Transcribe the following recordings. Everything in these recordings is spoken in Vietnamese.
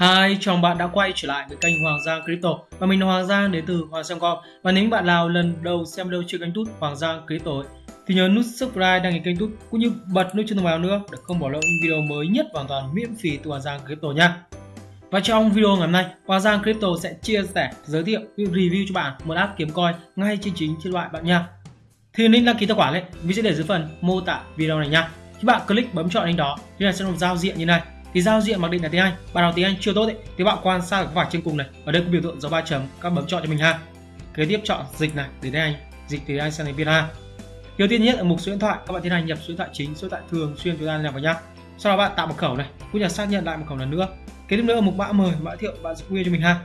Hi, chào bạn đã quay trở lại với kênh Hoàng Giang Crypto và mình là Hoàng Giang đến từ Hoàng Giang Com và nếu bạn nào lần đầu xem video trên kênh tút Hoàng Giang Crypto thì nhớ nút subscribe đăng ký kênh tút cũng như bật nút chuông thông báo nữa để không bỏ lỡ những video mới nhất hoàn toàn miễn phí từ Hoàng Giang Crypto nha. Và trong video ngày hôm nay, Hoàng Giang Crypto sẽ chia sẻ, giới thiệu, review cho bạn một app kiếm coin ngay trên chính trên loại bạn nha. Thì link đăng ký tài khoản ấy, mình sẽ để dưới phần mô tả video này nha. Các bạn click bấm chọn link đó thì là sẽ một giao diện như này thì giao diện mặc định là tiếng Anh bạn nào tiếng Anh chưa tốt ấy, thì bạn quan sát cái vạch trên cùng này. Ở đây có biểu tượng dấu ba chấm các bấm chọn cho mình ha. Kế tiếp chọn dịch này để tiếng Anh dịch tiếng Anh sang tiếng Việt Nam điều tiên nhất ở mục số điện thoại. Các bạn tiến hành nhập số điện thoại chính số điện thoại thường xuyên chúng ta nhập vào nhá. Sau đó bạn tạo mật khẩu này cũng là xác nhận lại mật khẩu lần nữa. Kế tiếp nữa ở mục mã mời mã thiệu bạn sẽ quy cho mình ha.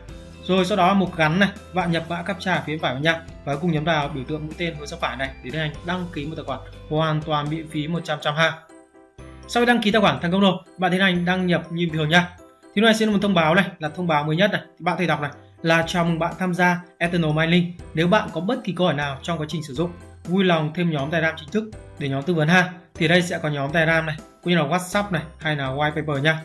Rồi sau đó mục gắn này bạn nhập mã captcha phía phải vào nhá. và cùng nhấn vào biểu tượng mũi tên hướng sang phải này để tiến hành đăng ký một tài khoản hoàn toàn miễn phí 100 trăm ha sau khi đăng ký tài khoản thành công rồi, bạn tiến hành đăng nhập như bình thường nhá. Thì lúc này sẽ là một thông báo này, là thông báo mới nhất này. Thì bạn thể đọc này là chào mừng bạn tham gia Eternal Mining. Nếu bạn có bất kỳ câu hỏi nào trong quá trình sử dụng, vui lòng thêm nhóm Telegram chính thức để nhóm tư vấn ha. Thì đây sẽ có nhóm Telegram này, cũng như là WhatsApp này hay là white paper nha.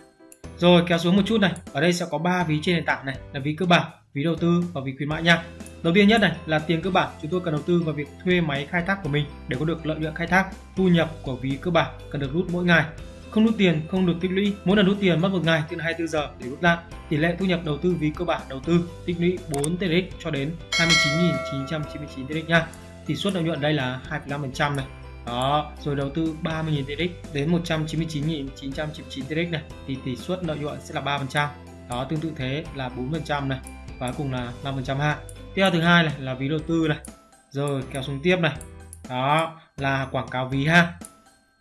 Rồi kéo xuống một chút này, ở đây sẽ có ba ví trên nền tảng này là ví cơ bản, ví đầu tư và ví khuyến mại nha. Đầu tiên nhất này là tiền cơ bản, chúng tôi cần đầu tư vào việc thuê máy khai thác của mình để có được lợi nhuận khai thác. Thu nhập của ví cơ bản cần được rút mỗi ngày. Không rút tiền, không được tích lũy. Mỗi lần rút tiền mất một ngày trên 24 giờ để rút ra. Tỷ lệ thu nhập đầu tư ví cơ bản đầu tư tích lũy 4 TRX cho đến 29.999 TRX nha. Tỷ suất lợi nhuận đây là 2,5% này. Đó, rồi đầu tư 30.000 TRX đến 199.999 TRX này thì tỷ suất lợi nhuận sẽ là 3%. Đó, tương tự thế là 4% này và cùng là 5% ha tiếp theo thứ hai này là ví đầu tư này. Rồi, kéo xuống tiếp này. Đó, là quảng cáo ví ha.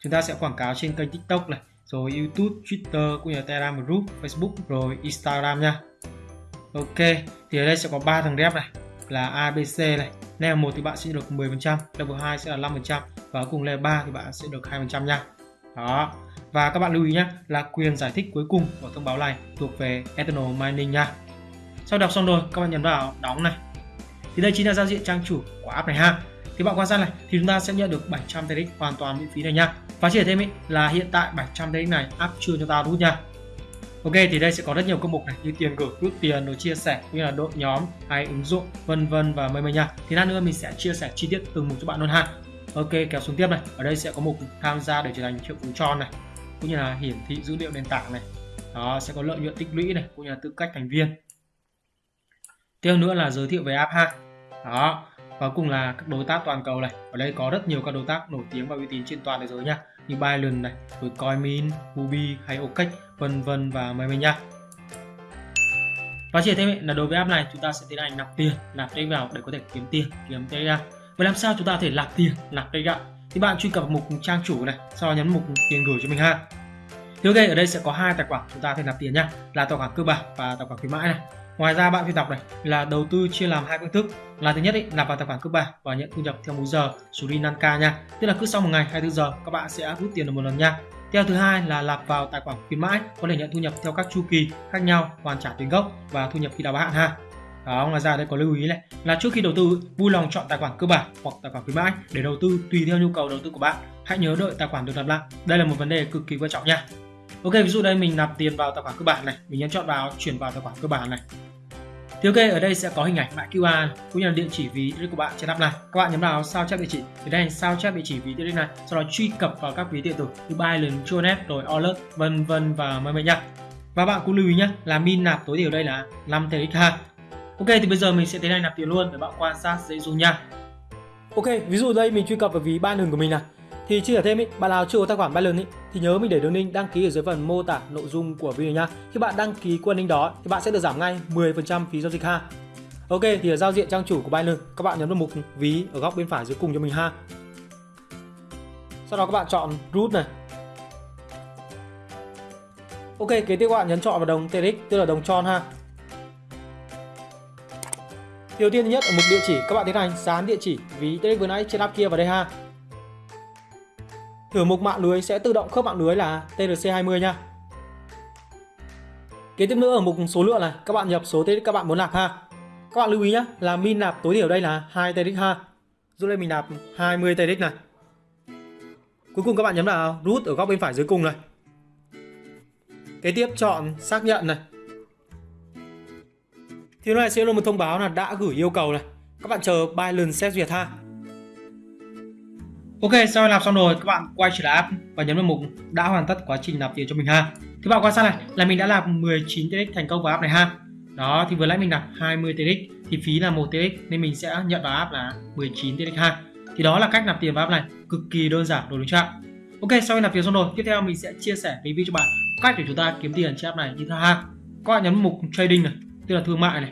Chúng ta sẽ quảng cáo trên kênh tiktok này, rồi youtube, twitter cũng như telegram group, facebook, rồi instagram nha. Ok, thì ở đây sẽ có ba thằng rep này, là abc này. Level 1 thì bạn sẽ được 10% level 2 sẽ là 5% và cùng level 3 thì bạn sẽ được 2% nha. Đó, và các bạn lưu ý nhé là quyền giải thích cuối cùng của thông báo này thuộc về Eternal Mining nha. Sau đọc xong rồi, các bạn nhấn vào đóng này thì đây chính là giao diện trang chủ của app này ha thì bạn quan sát này thì chúng ta sẽ nhận được 700 TX hoàn toàn miễn phí này nha và chỉ thêm ý, là hiện tại 700 TX này app chưa cho ta rút nha Ok thì đây sẽ có rất nhiều công mục này như tiền gửi, rút tiền, rồi chia sẻ cũng như là đội nhóm hay ứng dụng vân vân và mây mây nha. Thì lát nữa mình sẽ chia sẻ chi tiết từng mục cho bạn luôn ha. Ok kéo xuống tiếp này. Ở đây sẽ có mục tham gia để trở thành triệu phú tròn này, cũng như là hiển thị dữ liệu nền tảng này. Đó sẽ có lợi nhuận tích lũy này, cũng như là tư cách thành viên tiếp nữa là giới thiệu về app ha đó và cùng là các đối tác toàn cầu này. Ở đây có rất nhiều các đối tác nổi tiếng và uy tín trên toàn thế giới nha. Như Binance này rồi Coinmin, Huobi hay OKEx vân vân và mấy mấy nha. Và chỉ thêm là đối với app này chúng ta sẽ tiến hành nạp tiền nạp tiền vào để có thể kiếm tiền kiếm tiền ra. Vậy làm sao chúng ta có thể nạp tiền nạp tiền gạo thì bạn truy cập mục trang chủ này sau đó nhấn mục tiền gửi cho mình ha thì ok ở đây sẽ có hai tài khoản chúng ta có thể nạp tiền nha là tài khoản cơ bản và tài khoản khuyến mãi này Ngoài ra bạn phải đọc này là đầu tư chia làm hai phương thức. Là thứ nhất ý, nạp vào tài khoản cơ bản và nhận thu nhập theo múi giờ Suri Nanka nha. Tức là cứ sau một ngày 24 giờ các bạn sẽ rút tiền được một lần nha. Theo thứ hai là nạp vào tài khoản khuyến mãi có thể nhận thu nhập theo các chu kỳ khác nhau, hoàn trả tiền gốc và thu nhập khi đáo hạn ha. Đó, ngoài ra đây có lưu ý này là trước khi đầu tư vui lòng chọn tài khoản cơ bản hoặc tài khoản khuyến mãi để đầu tư tùy theo nhu cầu đầu tư của bạn. Hãy nhớ đợi tài khoản được nạp lại. Đây là một vấn đề cực kỳ quan trọng nha. Ok, ví dụ đây mình nạp tiền vào tài khoản cơ bản này, mình nhấn chọn vào chuyển vào tài khoản cơ bản này thì ok, ở đây sẽ có hình ảnh mã QR cũng như là địa chỉ ví của bạn trên app này. Các bạn nhấn vào sao chép địa chỉ. Thì đây sao chép địa chỉ ví điện này, sau đó truy cập vào các ví điện tử như Binance, Tronet, rồi Alert, vân vân và mời mời nhá. Và bạn cũng lưu ý nhé, là min nạp tối thiểu đây là 5 TXH. Ok, thì bây giờ mình sẽ tiến hành nạp tiền luôn để bạn quan sát dễ dùng nha. Ok, ví dụ đây mình truy cập vào ví Binance của mình này thì chia sẻ thêm ý, bạn nào chưa có tài khoản Binance ý, thì nhớ mình để đường link đăng ký ở dưới phần mô tả nội dung của video nha. Khi bạn đăng ký qua link đó thì bạn sẽ được giảm ngay 10% phí giao dịch ha. Ok thì ở giao diện trang chủ của Binance các bạn nhấn vào mục ví ở góc bên phải dưới cùng cho mình ha. Sau đó các bạn chọn root này. Ok kế tiếp các bạn nhấn chọn vào đồng TRX tức là đồng tròn ha. Điều tiên nhất ở mục địa chỉ các bạn tiến hành dán địa chỉ ví TRX vừa nãy trên app kia vào đây ha ở mục mạng lưới sẽ tự động khớp mạng lưới là TRC20 nha. Kế tiếp nữa ở mục số lượng này, các bạn nhập số TRX các bạn muốn nạp ha. Các bạn lưu ý nhé, là min nạp tối thiểu đây là 2 TRX ha. Dù đây mình nạp 20 TRX này. Cuối cùng các bạn nhấn vào root ở góc bên phải dưới cùng này. Kế tiếp chọn xác nhận này. thì này sẽ là một thông báo là đã gửi yêu cầu này các bạn chờ Binance xét duyệt ha Ok, sau khi làm xong rồi, các bạn quay trở lại app và nhấn vào mục đã hoàn tất quá trình nạp tiền cho mình ha. Thì bạn quan sát này là mình đã nạp 19 TX thành công vào app này ha. Đó, thì vừa nãy mình nạp 20 TX thì phí là 1 TX nên mình sẽ nhận vào app là 19 TX ha. Thì đó là cách nạp tiền vào app này, cực kỳ đơn giản đúng chưa? Ok, sau khi nạp tiền xong rồi, tiếp theo mình sẽ chia sẻ review cho bạn cách để chúng ta kiếm tiền trên app này như thế ha. Các bạn nhấn mục trading này, tức là thương mại này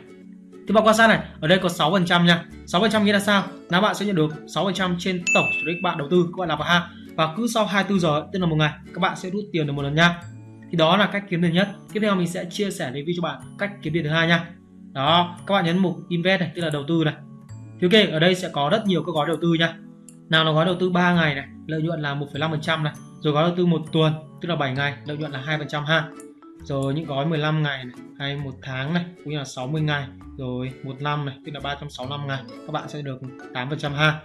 thì bạn quan sát này, ở đây có 6% nha. 6% nghĩa là sao? Là bạn sẽ nhận được 6% trên tổng số đích bạn đầu tư các bạn làm vào ha. Và cứ sau 24 giờ tức là một ngày các bạn sẽ rút tiền được một lần nha. Thì đó là cách kiếm tiền nhất. Tiếp theo mình sẽ chia sẻ review cho bạn cách kiếm tiền thứ hai nha. Đó, các bạn nhấn mục invest này, tức là đầu tư này. Thì ok, ở đây sẽ có rất nhiều các gói đầu tư nha. Nào là gói đầu tư 3 ngày này, lợi nhuận là 1,5% này. Rồi gói đầu tư một tuần, tức là 7 ngày, lợi nhuận là 2% ha rồi những gói 15 ngày này, hay một tháng này cũng như là 60 ngày. Rồi một năm này tức là 365 ngày các bạn sẽ được 8% ha.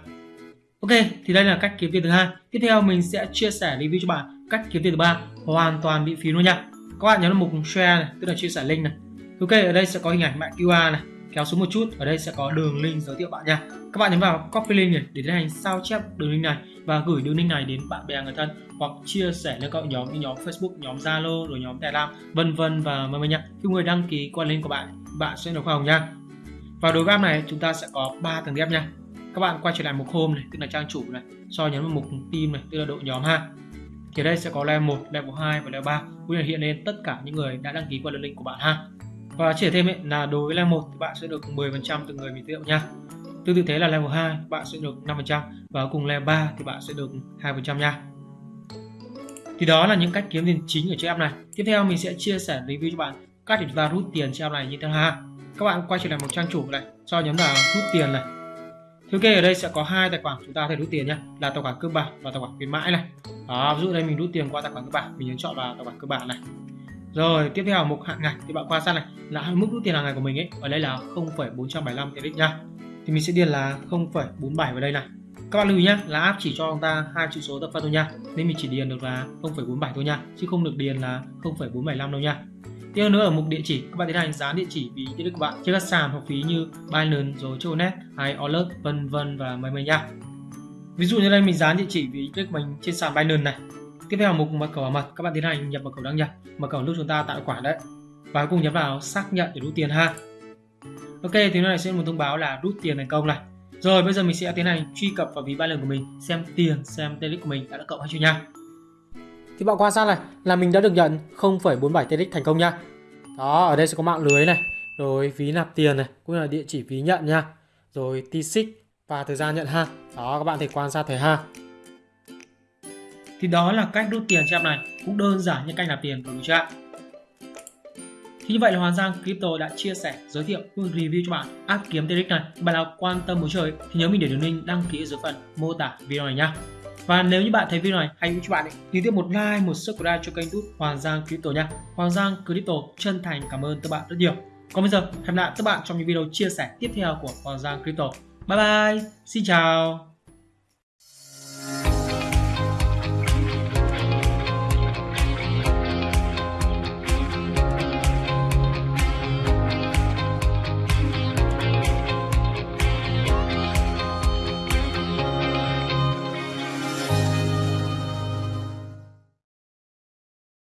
Ok thì đây là cách kiếm tiền thứ hai. Tiếp theo mình sẽ chia sẻ review cho bạn cách kiếm tiền thứ ba hoàn toàn miễn phí luôn nha. Các bạn nhấn vào mục share này tức là chia sẻ link này. Ok ở đây sẽ có hình ảnh mã QR này kéo xuống một chút ở đây sẽ có đường link giới thiệu bạn nha các bạn nhấn vào copy link này để tiến hành sao chép đường link này và gửi đường link này đến bạn bè người thân hoặc chia sẻ lên các nhóm như nhóm Facebook, nhóm Zalo rồi nhóm Telegram vân vân và mời mời nha. Khi người đăng ký qua link của bạn, bạn sẽ được hoa hồng nha. vào đối với này chúng ta sẽ có 3 tầng ghép nha. Các bạn quay trở lại mục home này, tức là trang chủ này, sau nhấn vào mục team này, tức là đội nhóm ha. Thì đây sẽ có level 1, level 2 và level 3 cũng là hiện lên tất cả những người đã đăng ký qua đường link của bạn ha. Và chia thêm ấy, là đối với level 1 thì bạn sẽ được 10% từ người mình giới thiệu nha. Tương tự thế là level 2 bạn sẽ được 5% và cùng level 3 thì bạn sẽ được 2% nha. Thì đó là những cách kiếm tiền chính ở trên app này. Tiếp theo mình sẽ chia sẻ review cho bạn cách để chúng ta rút tiền trên app này như thế nào. Các bạn quay trở lại một trang chủ này, sau nhấn vào rút tiền này. Thì ok ở đây sẽ có hai tài khoản chúng ta có thể rút tiền nhé, là tài khoản cơ bản và tài khoản khuyến mãi này. Đó, ví dụ đây mình rút tiền qua tài khoản cơ bản, mình nhấn chọn vào tài khoản cơ bản này. Rồi tiếp theo mục hạn ngày thì bạn quan sát này. Là mức rút tiền hàng ngày của mình ấy ở đây là 0,475 TRX nha. Thì mình sẽ điền là 0,47 vào đây này. Các bạn lưu ý nhé là app chỉ cho chúng ta hai chữ số tập phân thôi nha. Nên mình chỉ điền được là 0,47 thôi nha chứ không được điền là 0,475 đâu nha. Tiếp nữa ở mục địa chỉ các bạn tiến hành dán địa chỉ ví tiện ích của bạn trên các sàn học phí như Binance rồi Chonet hay Alert vân vân và mấy mấy nha. Ví dụ như đây mình dán địa chỉ ví tiện mình trên sàn Binance này tiếp theo mục mật khẩu bảo mật. Các bạn tiến hành nhập mật khẩu đăng nhập. Mật khẩu lúc chúng ta tạo quả khoản đấy. Và cùng nhấn vào xác nhận để rút tiền ha. Ok thì nó này sẽ một thông báo là rút tiền thành công này. Rồi bây giờ mình sẽ tiến hành truy cập vào ví ba lần của mình xem tiền xem TRX của mình đã được cộng hay chưa nha. Thì bạn quan sát này là mình đã được nhận 0,47 TRX thành công nha. Đó ở đây sẽ có mạng lưới này rồi ví nạp tiền này cũng là địa chỉ ví nhận nha. Rồi t và thời gian nhận ha. Đó các bạn thể quan sát thấy ha thì đó là cách rút tiền trong này cũng đơn giản như cách nạp tiền của mình chưa thì như vậy là Hoàng Giang Crypto đã chia sẻ, giới thiệu cũng review cho bạn app kiếm TRX này. Bạn nào quan tâm muốn chơi thì nhớ mình để đường link đăng ký ở dưới phần mô tả video này nhá. Và nếu như bạn thấy video này hay cho bạn ấy, thì tiếp một like, một subscribe cho kênh YouTube Hoàng Giang Crypto nha. Hoàng Giang Crypto chân thành cảm ơn các bạn rất nhiều. Còn bây giờ, hẹn gặp lại các bạn trong những video chia sẻ tiếp theo của Hoàng Giang Crypto. Bye bye, xin chào.